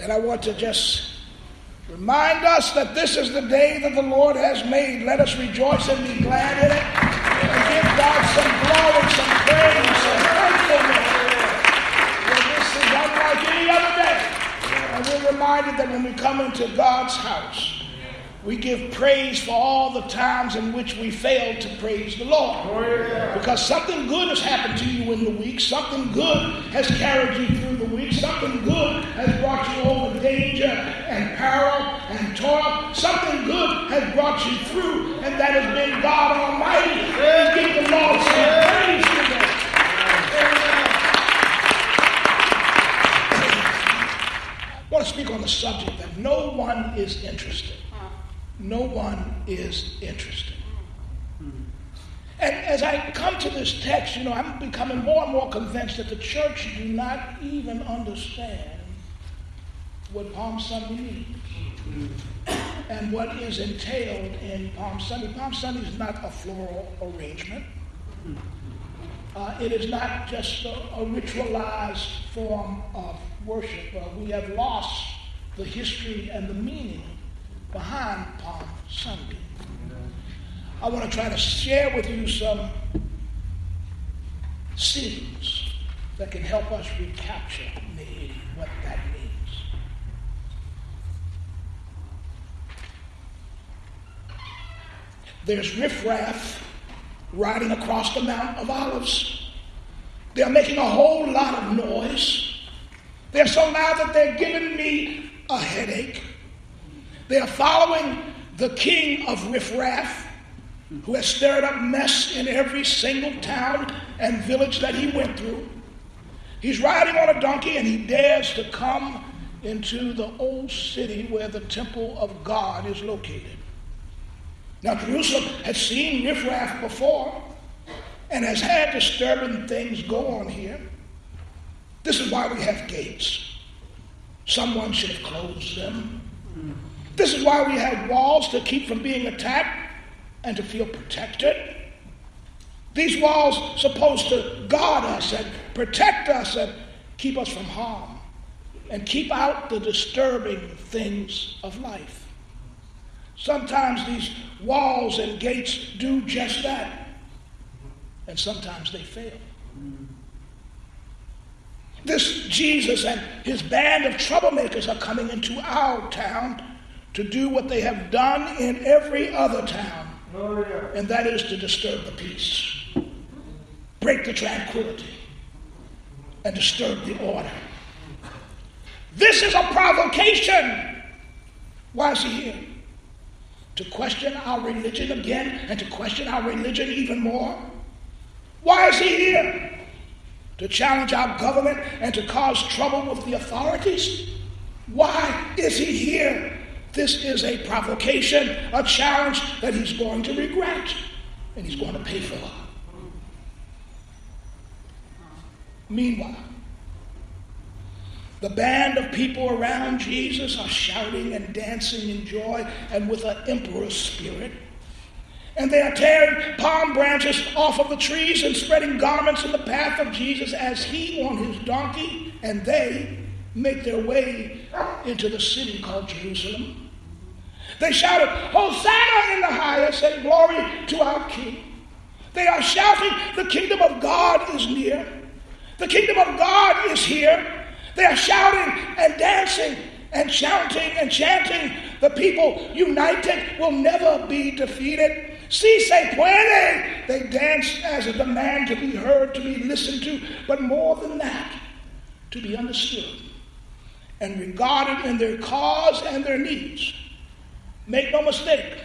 And I want to just remind us that this is the day that the Lord has made. Let us rejoice and be glad in it and give God some glory, some praise, some thankfulness. For this is unlike any other day. And we're reminded that when we come into God's house, we give praise for all the times in which we failed to praise the Lord. Because something good has happened to you in the week. Something good has carried you through the week. Something good has brought you over danger and peril and toil. Something good has brought you through, and that has been God Almighty. Give the Lord some praise today. I want to speak on the subject that no one is interested no one is interested. And as I come to this text, you know, I'm becoming more and more convinced that the church do not even understand what Palm Sunday means and what is entailed in Palm Sunday. Palm Sunday is not a floral arrangement. Uh, it is not just a, a ritualized form of worship. Uh, we have lost the history and the meaning behind Palm Sunday. I want to try to share with you some scenes that can help us recapture maybe what that means. There's riffraff riding across the Mount of Olives. They're making a whole lot of noise. They're so loud that they're giving me a headache. They are following the king of riffraff, who has stirred up mess in every single town and village that he went through. He's riding on a donkey and he dares to come into the old city where the temple of God is located. Now, Jerusalem has seen riffraff before and has had disturbing things go on here. This is why we have gates. Someone should have closed them. This is why we have walls to keep from being attacked and to feel protected. These walls supposed to guard us and protect us and keep us from harm and keep out the disturbing things of life. Sometimes these walls and gates do just that, and sometimes they fail. This Jesus and his band of troublemakers are coming into our town to do what they have done in every other town, and that is to disturb the peace, break the tranquility, and disturb the order. This is a provocation. Why is he here? To question our religion again and to question our religion even more? Why is he here? To challenge our government and to cause trouble with the authorities? Why is he here? This is a provocation, a challenge that he's going to regret and he's going to pay for. Meanwhile, the band of people around Jesus are shouting and dancing in joy and with an emperor's spirit. And they are tearing palm branches off of the trees and spreading garments in the path of Jesus as he on his donkey and they make their way into the city called Jerusalem. They shouted, Hosanna in the highest, and glory to our King. They are shouting, The kingdom of God is near. The kingdom of God is here. They are shouting and dancing and shouting and chanting. The people united will never be defeated. Si se puede. They dance as a demand to be heard, to be listened to, but more than that, to be understood and regarded in their cause and their needs. Make no mistake,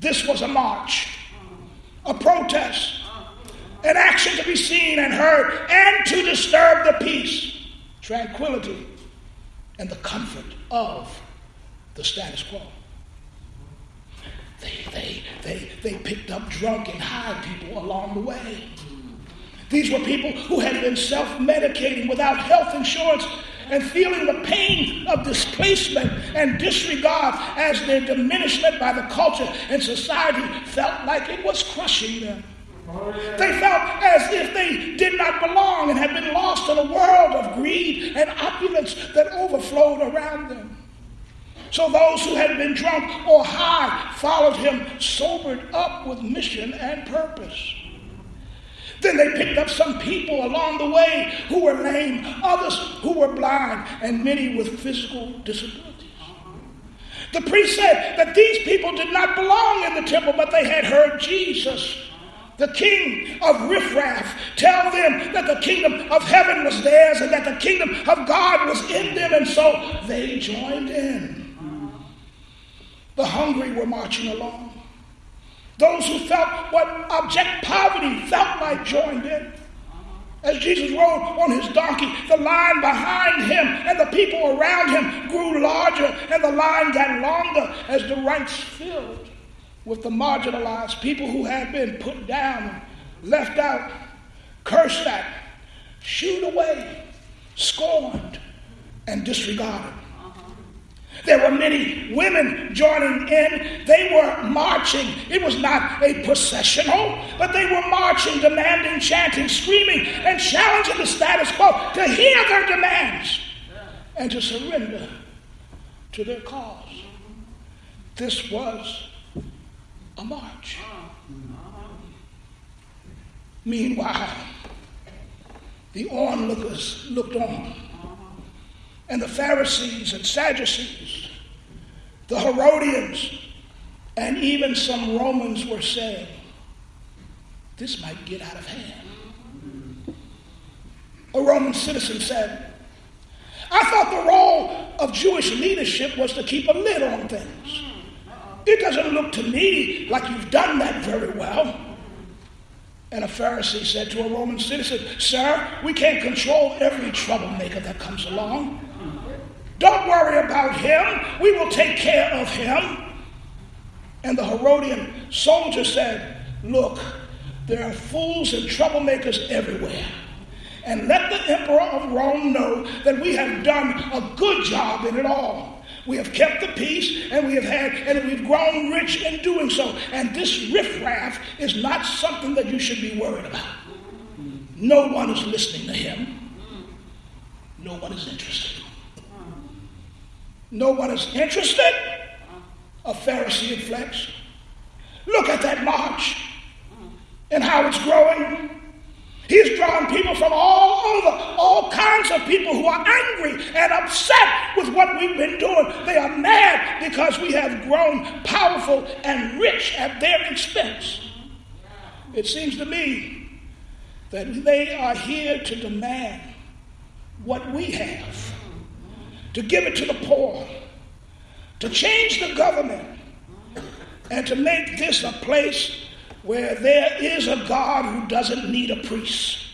this was a march, a protest, an action to be seen and heard, and to disturb the peace, tranquility, and the comfort of the status quo. They, they, they, they picked up drunk and high people along the way. These were people who had been self medicating without health insurance and feeling the pain of displacement and disregard as their diminishment by the culture and society felt like it was crushing them. They felt as if they did not belong and had been lost in a world of greed and opulence that overflowed around them. So those who had been drunk or high followed him, sobered up with mission and purpose. Then they picked up some people along the way who were lame, others who were blind, and many with physical disabilities. The priest said that these people did not belong in the temple, but they had heard Jesus the king of riffraff, tell them that the kingdom of heaven was theirs and that the kingdom of God was in them, and so they joined in. The hungry were marching along. Those who felt what abject poverty felt like joined in. As Jesus rode on his donkey, the line behind him and the people around him grew larger, and the line got longer as the ranks filled with the marginalized, people who had been put down, left out, cursed at, shooed away, scorned, and disregarded. There were many women joining in. They were marching. It was not a processional, but they were marching, demanding, chanting, screaming, and challenging the status quo to hear their demands and to surrender to their cause. This was a march. Meanwhile, the onlookers looked on, and the Pharisees and Sadducees, the Herodians, and even some Romans were saying, This might get out of hand. A Roman citizen said, I thought the role of Jewish leadership was to keep a lid on things. It doesn't look to me like you've done that very well. And a Pharisee said to a Roman citizen, Sir, we can't control every troublemaker that comes along. Don't worry about him. We will take care of him. And the Herodian soldier said, Look, there are fools and troublemakers everywhere. And let the emperor of Rome know that we have done a good job in it all. We have kept the peace and we have had, and we've grown rich in doing so. And this riffraff is not something that you should be worried about. No one is listening to him. No one is interested. No one is interested. A Pharisee inflects. Look at that march and how it's growing. He's drawn people from all over, all kinds of people who are angry and upset with what we've been doing. They are mad because we have grown powerful and rich at their expense. It seems to me that they are here to demand what we have, to give it to the poor, to change the government, and to make this a place where there is a God who doesn't need a priest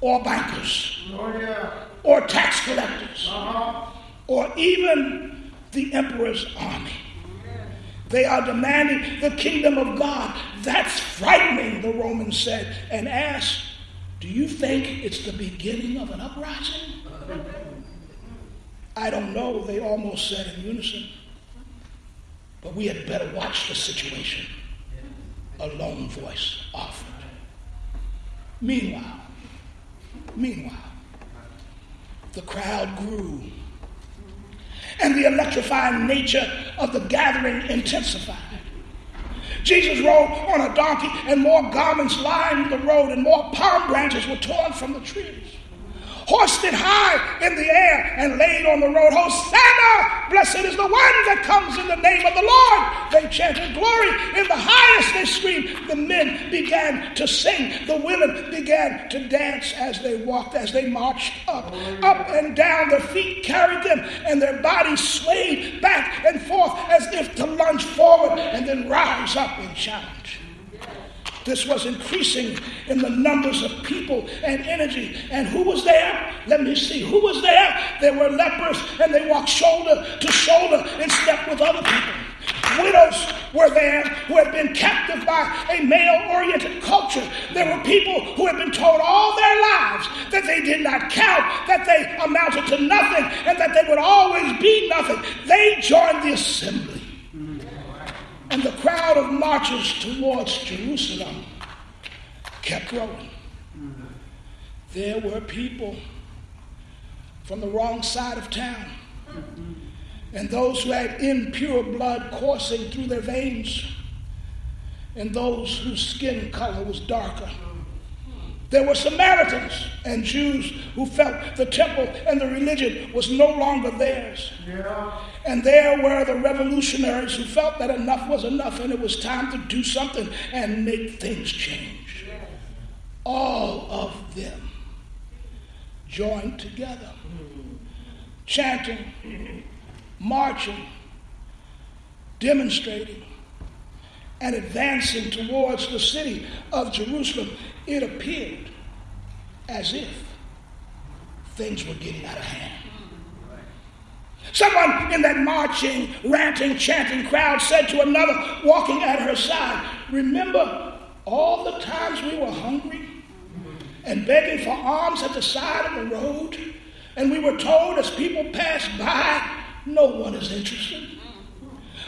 or bankers or tax collectors uh-huh. or even the emperor's army. They are demanding the kingdom of God. That's frightening, the Romans said, and asked, Do you think it's the beginning of an uprising? I don't know, they almost said in unison. But we had better watch the situation a lone voice offered. Meanwhile, meanwhile, the crowd grew and the electrifying nature of the gathering intensified. Jesus rode on a donkey, and more garments lined the road, and more palm branches were torn from the trees hoisted high in the air and laid on the road. Hosanna! Blessed is the one that comes in the name of the Lord. They chanted glory in the highest. They screamed. The men began to sing. The women began to dance as they walked, as they marched up, up and down. Their feet carried them, and their bodies swayed back and forth as if to lunge forward and then rise up and challenge. This was increasing in the numbers of people and energy. And who was there? Let me see. Who was there? There were lepers, and they walked shoulder to shoulder in step with other people. Widows were there who had been captive by a male oriented culture. There were people who had been told all their lives that they did not count, that they amounted to nothing, and that they would always be nothing. They joined the assembly and the crowd of marchers towards Jerusalem kept growing. There were people from the wrong side of town and those who had impure blood coursing through their veins and those whose skin color was darker. There were Samaritans and Jews who felt the temple and the religion was no longer theirs. Yeah. And there were the revolutionaries who felt that enough was enough and it was time to do something and make things change. Yeah. All of them joined together, chanting, marching, demonstrating, and advancing towards the city of Jerusalem, it appeared as if things were getting out of hand. Someone in that marching, ranting, chanting crowd said to another walking at her side, Remember all the times we were hungry and begging for alms at the side of the road? And we were told as people passed by, no one is interested.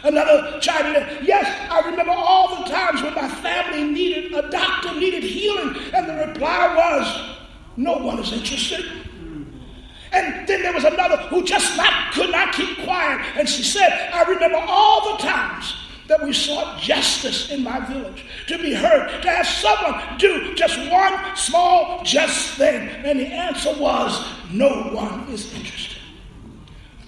Another chimed in, yes, I remember all the times when my family needed a doctor, needed healing, and the reply was, no one is interested. And then there was another who just not could not keep quiet, and she said, I remember all the times that we sought justice in my village, to be heard, to have someone do just one small just thing. And the answer was, no one is interested.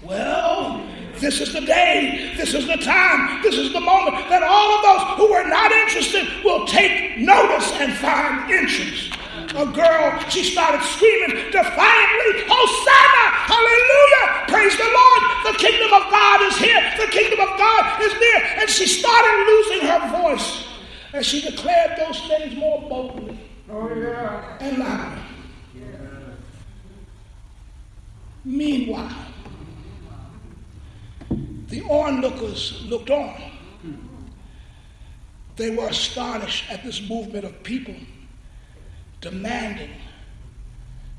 Well, this is the day, this is the time, this is the moment that all of those who were not interested will take notice and find interest. A girl, she started screaming defiantly, Hosanna! Hallelujah! Praise the Lord! The kingdom of God is here! The kingdom of God is near! And she started losing her voice as she declared those things more boldly oh, yeah. and louder. Yeah. Meanwhile, the onlookers looked on. They were astonished at this movement of people demanding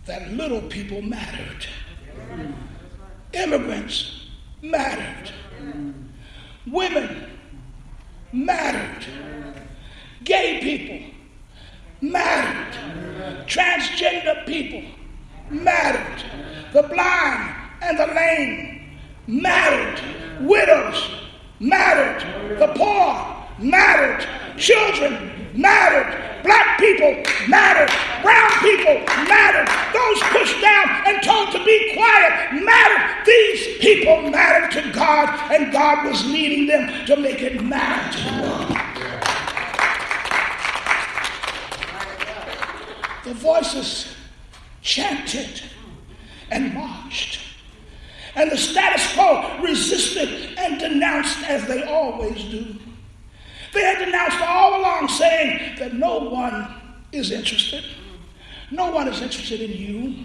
that little people mattered. Immigrants mattered. Women mattered. Gay people mattered. Transgender people mattered. The blind and the lame mattered widows mattered, the poor mattered, children mattered, black people mattered, brown people mattered, those pushed down and told to be quiet mattered. These people mattered to God, and God was leading them to make it matter to the voices chanted and marched. And the status quo resisted and denounced as they always do. They had denounced all along, saying that no one is interested. No one is interested in you.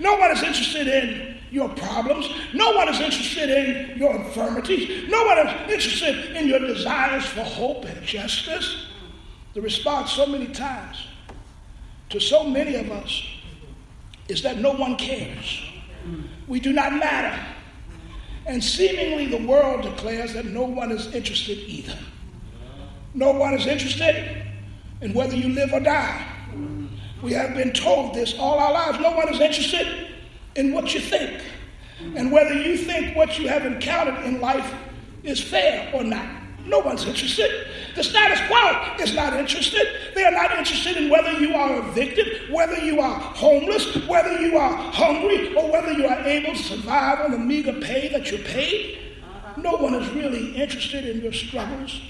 No one is interested in your problems. No one is interested in your infirmities. No one is interested in your desires for hope and justice. The response, so many times, to so many of us is that no one cares. We do not matter. And seemingly the world declares that no one is interested either. No one is interested in whether you live or die. We have been told this all our lives. No one is interested in what you think and whether you think what you have encountered in life is fair or not. No one's interested. The status quo is not interested. They are not interested in whether you are evicted, whether you are homeless, whether you are hungry, or whether you are able to survive on the meager pay that you're paid. No one is really interested in your struggles,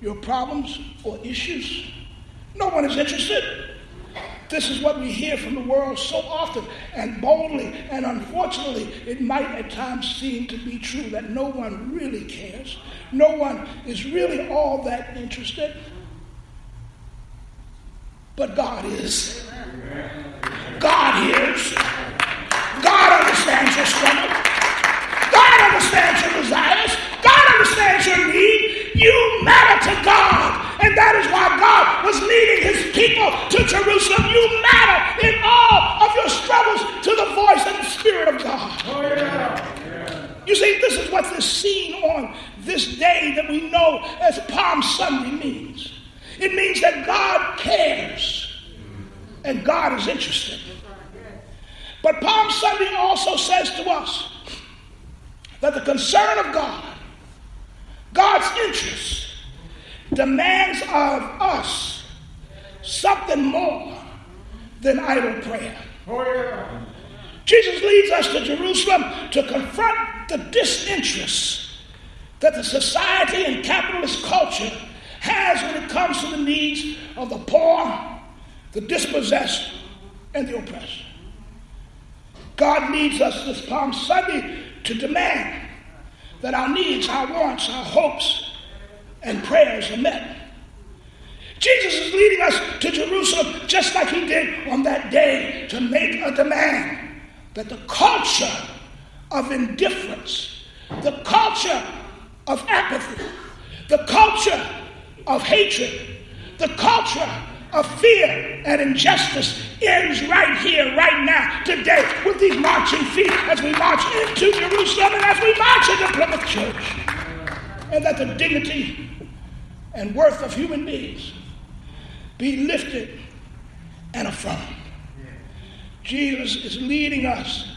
your problems, or issues. No one is interested. This is what we hear from the world so often and boldly, and unfortunately, it might at times seem to be true that no one really cares. No one is really all that interested. But God is. God hears. God understands your struggle. God understands your desires. God understands your need. You matter to God. And that is why God was leading his people to Jerusalem. You matter in all of your struggles to the voice and the Spirit of God. Oh, yeah. You see, this is what this scene on this day that we know as Palm Sunday means. It means that God cares and God is interested. But Palm Sunday also says to us that the concern of God, God's interest, demands of us something more than idle prayer. Oh, yeah. Jesus leads us to Jerusalem to confront the disinterest that the society and capitalist culture has when it comes to the needs of the poor, the dispossessed, and the oppressed. God needs us this Palm Sunday to demand that our needs, our wants, our hopes, and prayers are met. Jesus is leading us to Jerusalem just like he did on that day to make a demand that the culture of indifference, the culture of apathy, the culture of hatred, the culture of fear and injustice ends right here, right now, today, with these marching feet as we march into Jerusalem and as we march into Plymouth Church. And that the dignity and worth of human beings be lifted and affirmed. Jesus is leading us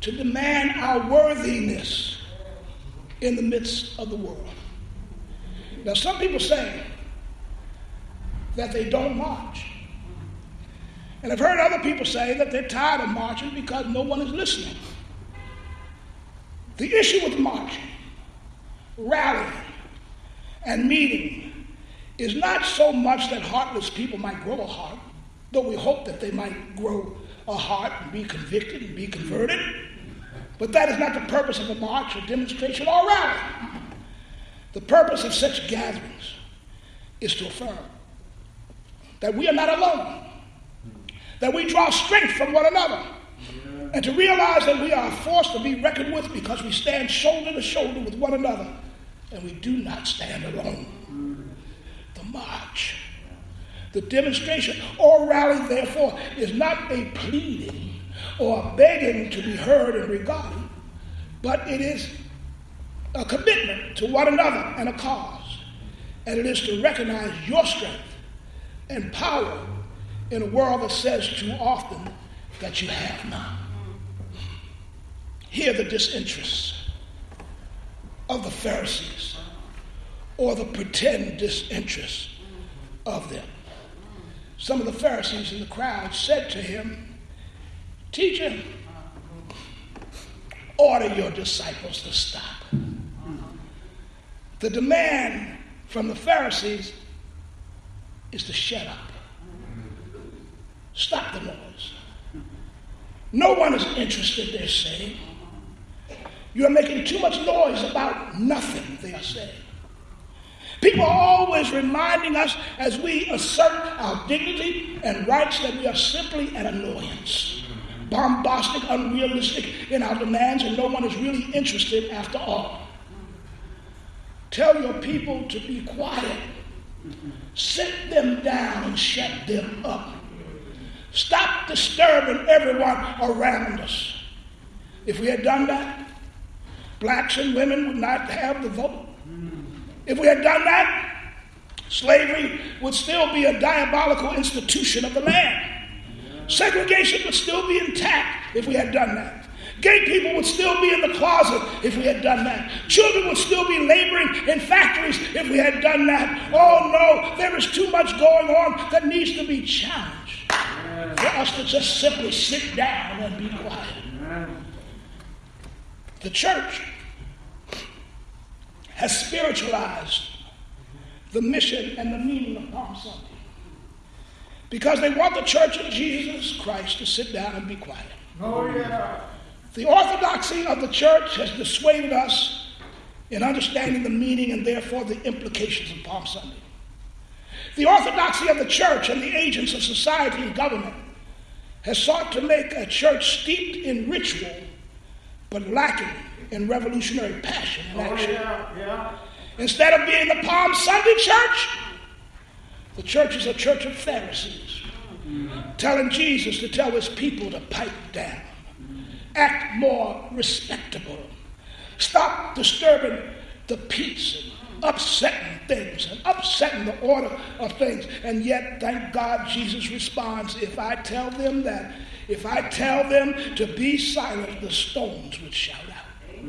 to demand our worthiness in the midst of the world. Now, some people say that they don't march. And I've heard other people say that they're tired of marching because no one is listening. The issue with marching, rallying, and meaning is not so much that heartless people might grow a heart, though we hope that they might grow a heart and be convicted and be converted. But that is not the purpose of a march or demonstration or rally. The purpose of such gatherings is to affirm that we are not alone, that we draw strength from one another, and to realize that we are a force to be reckoned with because we stand shoulder to shoulder with one another and we do not stand alone. The march, the demonstration or rally, therefore, is not a pleading or a begging to be heard and regarded, but it is a commitment to one another and a cause. And it is to recognize your strength and power in a world that says too often that you have none. Hear the disinterest of the Pharisees or the pretend disinterest of them. Some of the Pharisees in the crowd said to him, Teacher, order your disciples to stop. The demand from the Pharisees is to shut up. Stop the noise. No one is interested, they're saying. You're making too much noise about nothing, they are saying. People are always reminding us as we assert our dignity and rights that we are simply an annoyance, bombastic, unrealistic in our demands, and no one is really interested after all. Tell your people to be quiet Sit them down and shut them up. Stop disturbing everyone around us. If we had done that, blacks and women would not have the vote. If we had done that, slavery would still be a diabolical institution of the land. Segregation would still be intact if we had done that. Gay people would still be in the closet if we had done that. Children would still be laboring in factories if we had done that. Oh no, there is too much going on that needs to be challenged for us to just simply sit down and be quiet. The church has spiritualized the mission and the meaning of Palm Sunday because they want the church of Jesus Christ to sit down and be quiet. Oh, yeah. The orthodoxy of the church has dissuaded us in understanding the meaning and therefore the implications of Palm Sunday. The orthodoxy of the church and the agents of society and government has sought to make a church steeped in ritual but lacking in revolutionary passion and oh, action. Oh, yeah, yeah. Instead of being the Palm Sunday church, the church is a church of Pharisees, mm-hmm. telling Jesus to tell his people to pipe down act more respectable. Stop disturbing the peace and upsetting things and upsetting the order of things. And yet, thank God, Jesus responds if I tell them that, if I tell them to be silent, the stones would shout out.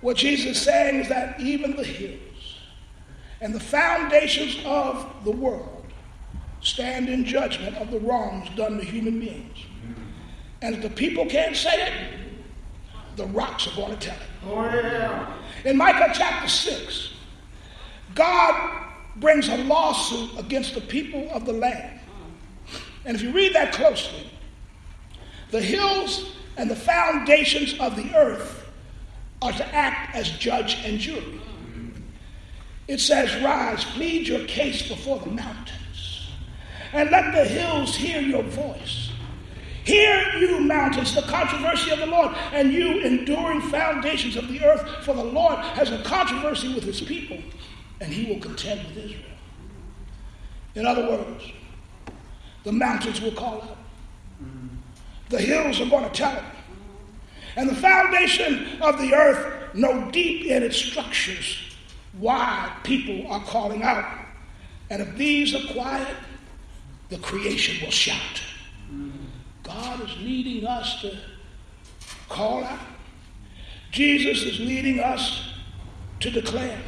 What Jesus is saying is that even the hills and the foundations of the world stand in judgment of the wrongs done to human beings. And if the people can't say it, the rocks are going to tell it. Oh, yeah. In Micah chapter 6, God brings a lawsuit against the people of the land. And if you read that closely, the hills and the foundations of the earth are to act as judge and jury. It says, Rise, plead your case before the mountains, and let the hills hear your voice. Hear, you mountains, the controversy of the Lord, and you enduring foundations of the earth, for the Lord has a controversy with his people, and he will contend with Israel. In other words, the mountains will call out, the hills are going to tell it, and the foundation of the earth know deep in its structures why people are calling out. And if these are quiet, the creation will shout. God is leading us to call out. Jesus is leading us to declare.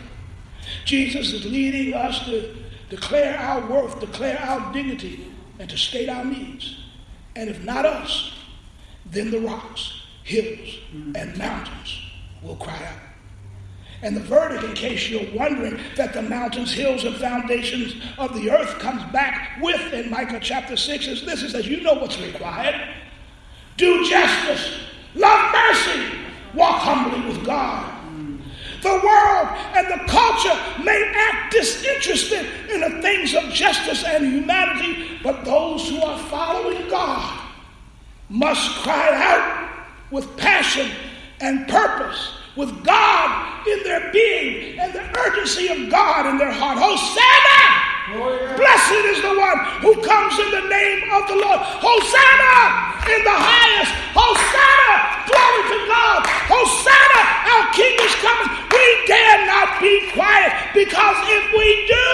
Jesus is leading us to declare our worth, declare our dignity, and to state our needs. And if not us, then the rocks, hills, and mountains will cry out. And the verdict, in case you're wondering, that the mountains, hills, and foundations of the earth comes back with in Micah chapter 6 is this. It says, you know what's required. Do justice, love mercy, walk humbly with God. The world and the culture may act disinterested in the things of justice and humanity, but those who are following God must cry out with passion and purpose with God in their being and the urgency of God in their heart. Hosanna! Oh, yeah. Blessed is the one who comes in the name of the Lord. Hosanna in the highest. Hosanna! Glory to God. Hosanna! Our King is coming. We dare not be quiet because if we do,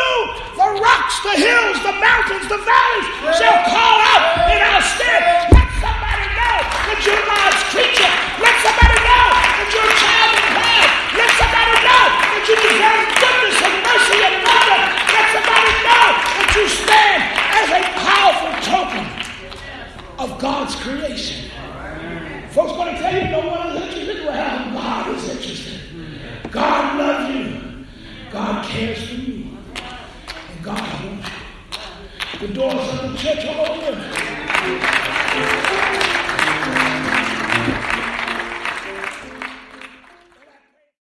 the rocks, the hills, the mountains, the valleys shall call out in our stead. Let somebody know that you're God's creature. Let somebody know that you're a child of God. Let somebody know that you deserve goodness God's creation. Folks going to tell you no one is interested. in Well, God is interested. God loves you. God cares for you. And God wants you. The doors of the church are open.